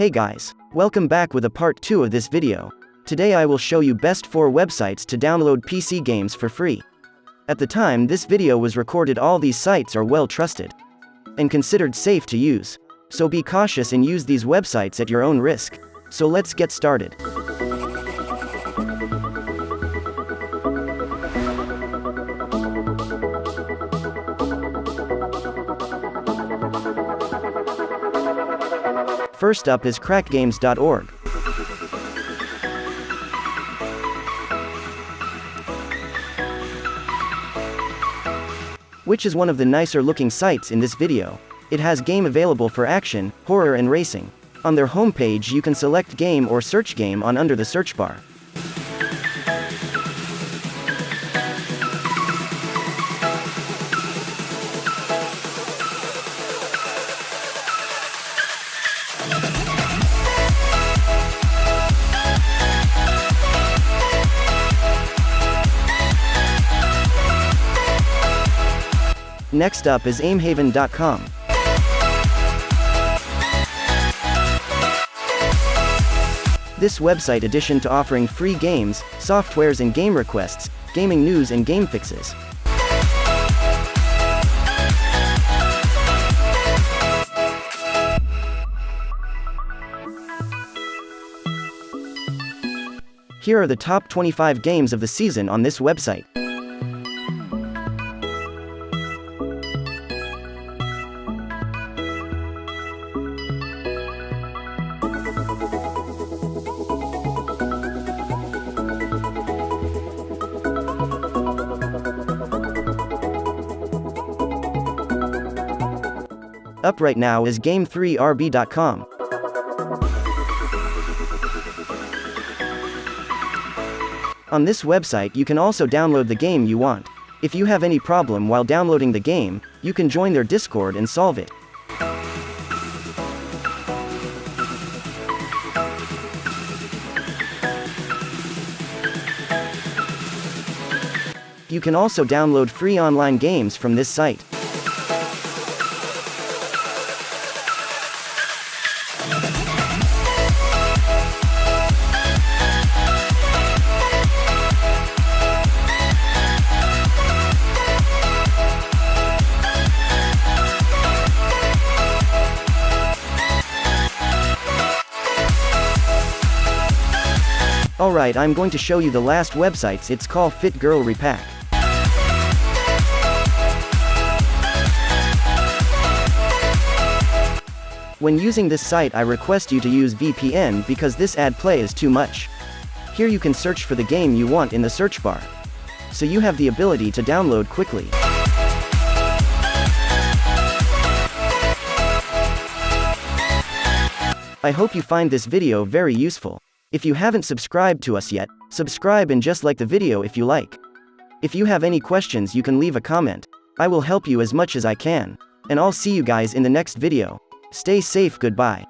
Hey guys, welcome back with a part 2 of this video. Today I will show you best 4 websites to download PC games for free. At the time this video was recorded all these sites are well trusted and considered safe to use. So be cautious and use these websites at your own risk. So let's get started. First up is crackgames.org. Which is one of the nicer looking sites in this video. It has game available for action, horror and racing. On their homepage you can select game or search game on under the search bar. Next up is aimhaven.com. This website addition to offering free games, softwares and game requests, gaming news and game fixes. Here are the top 25 games of the season on this website. Up right now is Game3RB.com. On this website you can also download the game you want. If you have any problem while downloading the game, you can join their Discord and solve it. You can also download free online games from this site. Alright I'm going to show you the last websites it's called Fit Girl Repack. When using this site I request you to use VPN because this ad play is too much. Here you can search for the game you want in the search bar. So you have the ability to download quickly. I hope you find this video very useful. If you haven't subscribed to us yet, subscribe and just like the video if you like. If you have any questions you can leave a comment. I will help you as much as I can. And I'll see you guys in the next video. Stay safe goodbye.